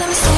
Let me